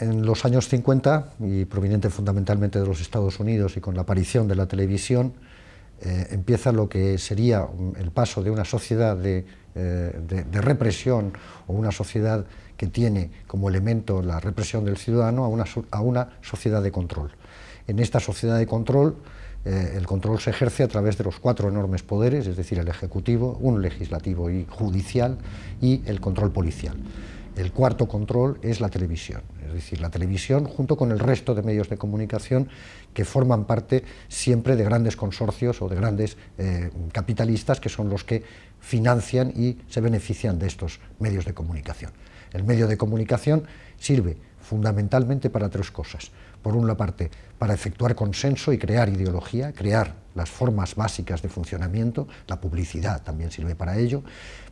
en los años 50, y proveniente fundamentalmente de los Estados Unidos y con la aparición de la televisión, eh, empieza lo que sería el paso de una sociedad de, eh, represión o una sociedad que tiene como elemento la represión del ciudadano a una, a una sociedad de control. En esta sociedad de control, eh, el control se ejerce a través de los cuatro enormes poderes, es decir, el ejecutivo, un legislativo y judicial y el control policial. El cuarto control es la televisión, es decir, la televisión junto con el resto de medios de comunicación que forman parte siempre de grandes consorcios o de grandes eh, capitalistas que son los que financian y se benefician de estos medios de comunicación. El medio de comunicación sirve fundamentalmente para tres cosas. Por una parte, para efectuar consenso y crear ideología, crear las formas básicas de funcionamiento, la publicidad también sirve para ello.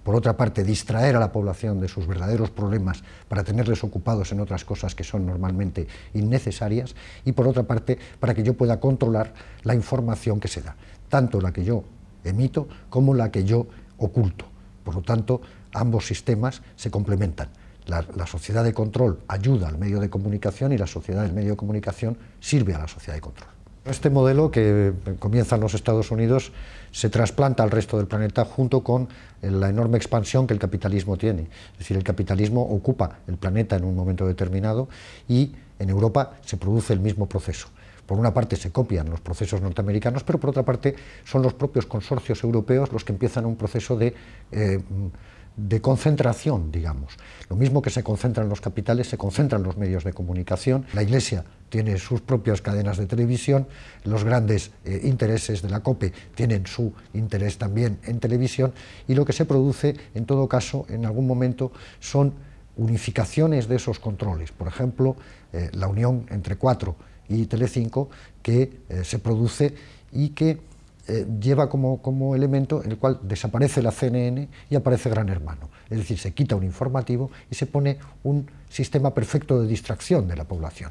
Por otra parte, distraer a la población de sus verdaderos problemas para tenerles ocupados en otras cosas que son normalmente innecesarias. Y por otra parte, para que yo pueda controlar la información que se da, tanto la que yo emito como la que yo oculto. Por lo tanto, ambos sistemas se complementan. La, sociedad de control ayuda al medio de comunicación y la sociedad del medio de comunicación sirve a la sociedad de control. Este modelo que comienza en los Estados Unidos se trasplanta al resto del planeta junto con la enorme expansión que el capitalismo tiene. Es decir, el capitalismo ocupa el planeta en un momento determinado y en Europa se produce el mismo proceso. Por una parte se copian los procesos norteamericanos, pero por otra parte son los propios consorcios europeos los que empiezan un proceso de... Eh, de concentración, digamos. Lo mismo que se concentran los capitales, se concentran los medios de comunicación. La Iglesia tiene sus propias cadenas de televisión, los grandes eh, intereses de la COPE tienen su interés también en televisión, y lo que se produce, en todo caso, en algún momento, son unificaciones de esos controles. Por ejemplo, eh, la unión entre Cuatro y Telecinco, que eh, se produce y que eh, lleva como, como, elemento en el cual desaparece la CNN y aparece Gran Hermano. Es decir, se quita un informativo y se pone un sistema perfecto de distracción de la población.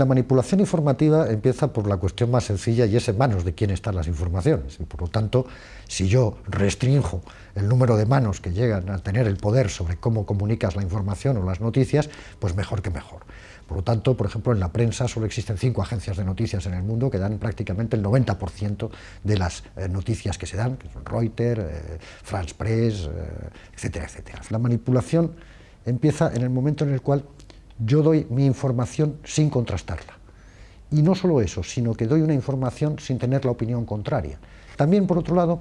La manipulación informativa empieza por la cuestión más sencilla y es en manos de quién están las informaciones. Y por lo tanto, si yo restringo el número de manos que llegan a tener el poder sobre cómo comunicas la información o las noticias, pues mejor que mejor. Por lo tanto, por ejemplo, en la prensa solo existen cinco agencias de noticias en el mundo que dan prácticamente el 90% de las eh, noticias que se dan, que son Reuters, eh, France Press, eh, etcétera, etcétera. La manipulación empieza en el momento en el cual yo doy mi información sin contrastarla. Y no solo eso, sino que doy una información sin tener la opinión contraria. También, por otro lado,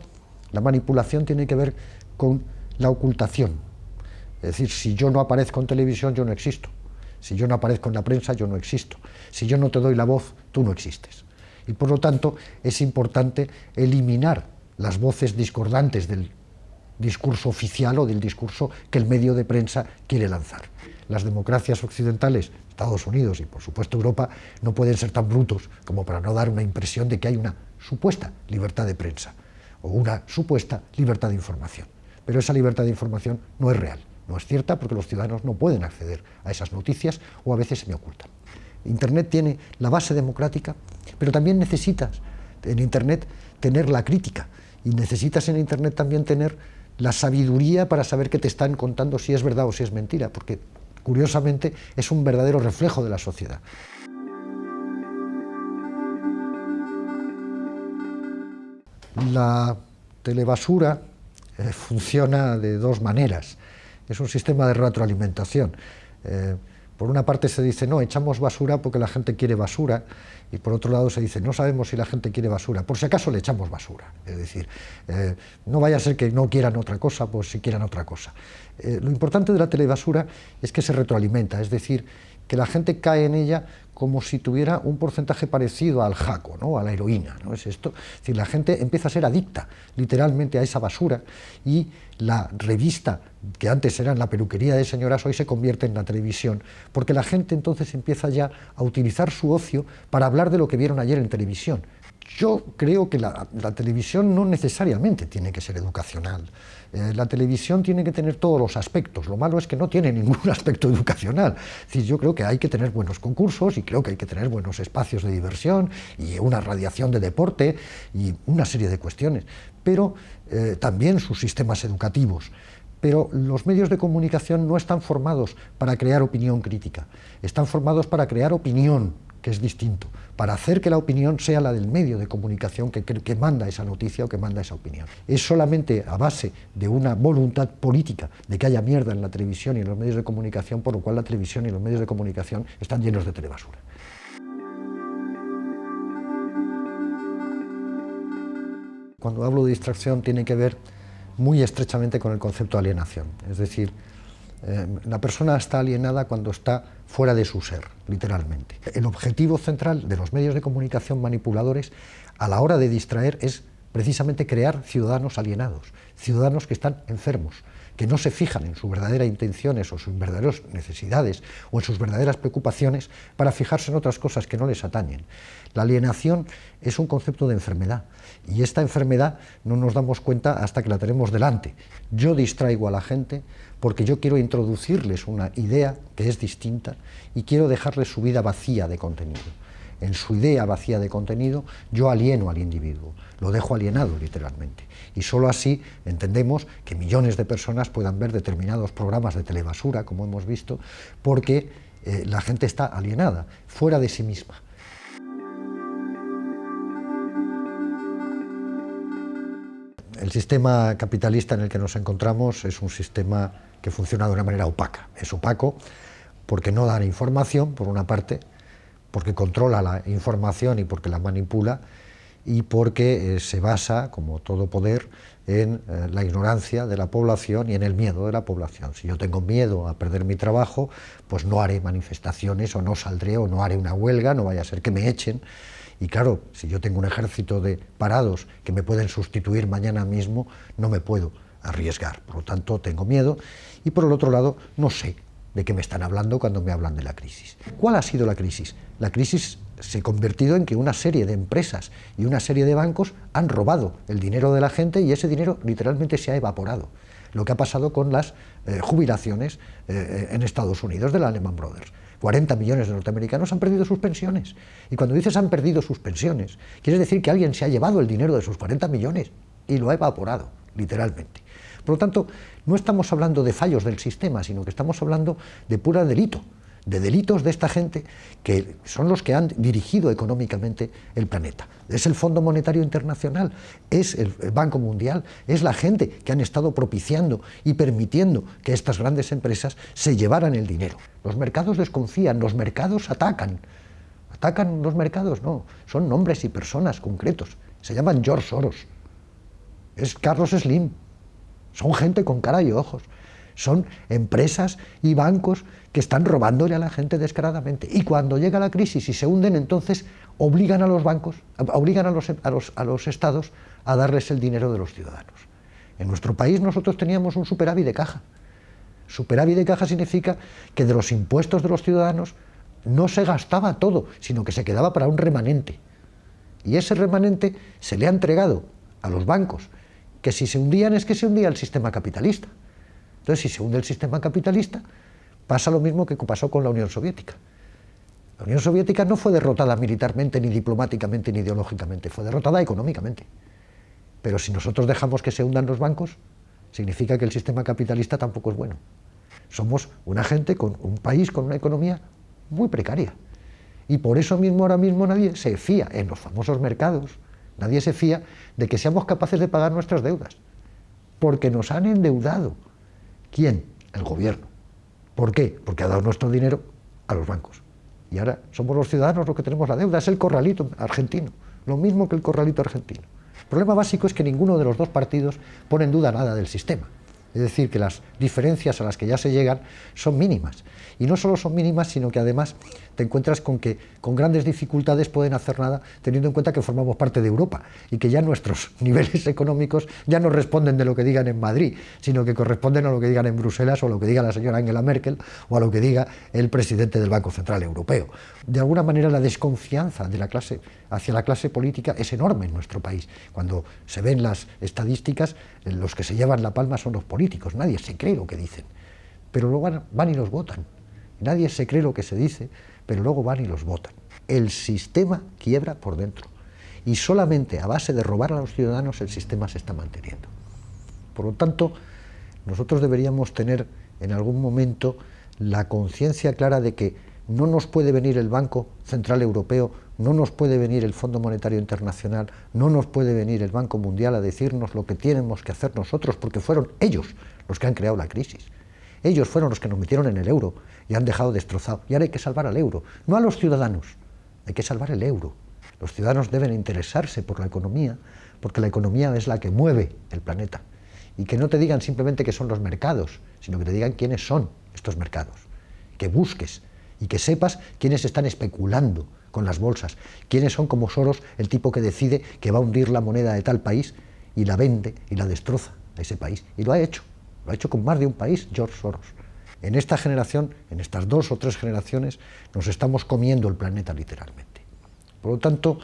la manipulación tiene que ver con la ocultación. Es decir, si yo no aparezco en televisión, yo no existo. Si yo no aparezco en la prensa, yo no existo. Si yo no te doy la voz, tú no existes. Y por lo tanto es importante eliminar las voces discordantes del discurso oficial o del discurso que el medio de prensa quiere lanzar. Las democracias occidentales, Estados Unidos y por supuesto Europa, no pueden ser tan brutos como para no dar una impresión de que hay una supuesta libertad de prensa o una supuesta libertad de información. Pero esa libertad de información no es real. No es cierta porque los ciudadanos no pueden acceder a esas noticias o a veces se me ocultan. Internet tiene la base democrática, pero también necesitas en Internet tener la crítica y necesitas en Internet también tener la sabiduría para saber qué te están contando si es verdad o si es mentira, porque curiosamente es un verdadero reflejo de la sociedad. La telebasura eh, funciona de dos maneras es un sistema de retroalimentación. Eh, por una parte se dice, no, echamos basura porque la gente quiere basura, y por otro lado se dice, no sabemos si la gente quiere basura, por si acaso le echamos basura. Es decir, eh, no vaya a ser que no quieran otra cosa, pues si quieran otra cosa. Eh, lo importante de la telebasura es que se retroalimenta, es decir, que la gente cae en ella como si tuviera un porcentaje parecido al jaco, ¿no? a la heroína. ¿no? Es esto. Es decir, la gente empieza a ser adicta literalmente a esa basura y la revista que antes era en la peluquería de señoras hoy se convierte en la televisión, porque la gente entonces empieza ya a utilizar su ocio para hablar de lo que vieron ayer en televisión. Yo creo que la, televisión no necesariamente tiene que ser educacional. Eh, la televisión tiene que tener todos los aspectos. Lo malo es que no tiene ningún aspecto educacional. Es yo creo que hay que tener buenos concursos y creo que hay que tener buenos espacios de diversión y una radiación de deporte y una serie de cuestiones. Pero eh, también sus sistemas educativos pero los medios de comunicación no están formados para crear opinión crítica, están formados para crear opinión, que es distinto, para hacer que la opinión sea la del medio de comunicación que, que, manda esa noticia o que manda esa opinión. Es solamente a base de una voluntad política de que haya mierda en la televisión y en los medios de comunicación, por lo cual la televisión y los medios de comunicación están llenos de telebasura. Cuando hablo de distracción tiene que ver muy estrechamente con el concepto de alienación, es decir, eh, la persona está alienada cuando está fuera de su ser, literalmente. El objetivo central de los medios de comunicación manipuladores a la hora de distraer es precisamente crear ciudadanos alienados, ciudadanos que están enfermos, que no se fijan en sus verdaderas intenciones o sus verdaderas necesidades o en sus verdaderas preocupaciones para fijarse en otras cosas que no les atañen. La alienación es un concepto de enfermedad y esta enfermedad no nos damos cuenta hasta que la tenemos delante. Yo distraigo a la gente porque yo quiero introducirles una idea que es distinta y quiero dejarles su vida vacía de contenido. En su idea vacía de contenido, yo alieno al individuo, lo dejo alienado literalmente. Y solo así entendemos que millones de personas puedan ver determinados programas de telebasura, como hemos visto, porque eh, la gente está alienada, fuera de sí misma. El sistema capitalista en el que nos encontramos es un sistema que funciona de una manera opaca. Es opaco porque no da información, por una parte, porque controla la información y porque la manipula, y porque eh, se basa, como todo poder, en eh, la ignorancia de la población y en el miedo de la población. Si yo tengo miedo a perder mi trabajo, pues no haré manifestaciones o no saldré o no haré una huelga, no vaya a ser que me echen. Y claro, si yo tengo un ejército de parados que me pueden sustituir mañana mismo, no me puedo arriesgar. Por lo tanto, tengo miedo y por el otro lado, no sé de qué me están hablando cuando me hablan de la crisis. ¿Cuál ha sido la crisis? La crisis se ha convertido en que una serie de empresas y una serie de bancos han robado el dinero de la gente y ese dinero literalmente se ha evaporado. Lo que ha pasado con las eh, jubilaciones eh, en Estados Unidos de la Lehman Brothers. 40 millones de norteamericanos han perdido sus pensiones. Y cuando dices han perdido sus pensiones, quiere decir que alguien se ha llevado el dinero de sus 40 millones y lo ha evaporado, literalmente. Por lo tanto, no estamos hablando de fallos del sistema, sino que estamos hablando de pura delito, de delitos de esta gente que son los que han dirigido económicamente el planeta. Es el Fondo Monetario Internacional, es el Banco Mundial, es la gente que han estado propiciando y permitiendo que estas grandes empresas se llevaran el dinero. Los mercados desconfían, los mercados atacan. ¿Atacan los mercados? No, son nombres y personas concretos. Se llaman George Soros, es Carlos Slim, son gente con cara y ojos. Son empresas y bancos que están robándole a la gente descaradamente. Y cuando llega la crisis y se hunden, entonces obligan a los bancos, obligan a los, a los, estados a darles el dinero de los ciudadanos. En nuestro país nosotros teníamos un superávit de caja. Superávit de caja significa que de los impuestos de los ciudadanos no se gastaba todo, sino que se quedaba para un remanente. Y ese remanente se le ha entregado a los bancos que si se hundían es que se hundía el sistema capitalista. Entonces, si se hunde el sistema capitalista, pasa lo mismo que pasó con la Unión Soviética. La Unión Soviética no fue derrotada militarmente, ni diplomáticamente, ni ideológicamente, fue derrotada económicamente. Pero si nosotros dejamos que se hundan los bancos, significa que el sistema capitalista tampoco es bueno. Somos una gente, con un país con una economía muy precaria. Y por eso mismo ahora mismo nadie se fía en los famosos mercados, Nadie se fía de que seamos capaces de pagar nuestras deudas, porque nos han endeudado. ¿Quién? El gobierno. ¿Por qué? Porque ha dado nuestro dinero a los bancos. Y ahora somos los ciudadanos los que tenemos la deuda, es el corralito argentino, lo mismo que el corralito argentino. El problema básico es que ninguno de los dos partidos pone en duda nada del sistema. Es decir, que las diferencias a las que ya se llegan son mínimas. Y no solo son mínimas, sino que además te encuentras con que con grandes dificultades pueden hacer nada, teniendo en cuenta que formamos parte de Europa y que ya nuestros niveles económicos ya no responden de lo que digan en Madrid, sino que corresponden a lo que digan en Bruselas o a lo que diga la señora Angela Merkel o a lo que diga el presidente del Banco Central Europeo. De alguna manera la desconfianza de la clase hacia la clase política es enorme en nuestro país. Cuando se ven las estadísticas, los que se llevan la palma son los políticos, nadie se cree lo que dicen, pero luego van y los votan. Nadie se cree lo que se dice, pero luego van y los votan. El sistema quiebra por dentro y solamente a base de robar a los ciudadanos el sistema se está manteniendo. Por lo tanto, nosotros deberíamos tener en algún momento la conciencia clara de que no nos puede venir el Banco Central Europeo, no nos puede venir el Fondo Monetario Internacional, no nos puede venir el Banco Mundial a decirnos lo que tenemos que hacer nosotros, porque fueron ellos los que han creado la crisis. Ellos fueron los que nos metieron en el euro y han dejado destrozado. Y ahora hay que salvar al euro, no a los ciudadanos, hay que salvar el euro. Los ciudadanos deben interesarse por la economía, porque la economía es la que mueve el planeta. Y que no te digan simplemente que son los mercados, sino que te digan quiénes son estos mercados. Que busques y que sepas quiénes están especulando con las bolsas, quiénes son como Soros, el tipo que decide que va a hundir la moneda de tal país y la vende y la destroza a ese país. Y lo ha hecho, lo ha hecho con más de un país, George Soros. En esta generación, en estas dos o tres generaciones, nos estamos comiendo el planeta literalmente. Por lo tanto,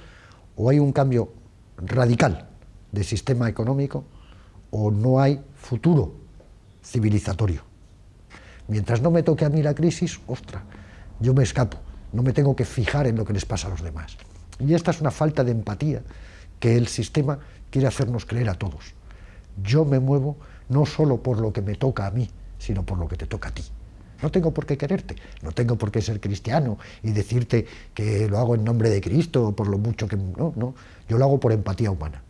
o hay un cambio radical de sistema económico o no hay futuro civilizatorio. Mientras no me toque a mí la crisis, ostra, yo me escapo, no me tengo que fijar en lo que les pasa a los demás. Y esta es una falta de empatía que el sistema quiere hacernos creer a todos. Yo me muevo no solo por lo que me toca a mí, sino por lo que te toca a ti. No tengo por qué quererte, no tengo por qué ser cristiano y decirte que lo hago en nombre de Cristo, por lo mucho que... No, no, yo lo hago por empatía humana.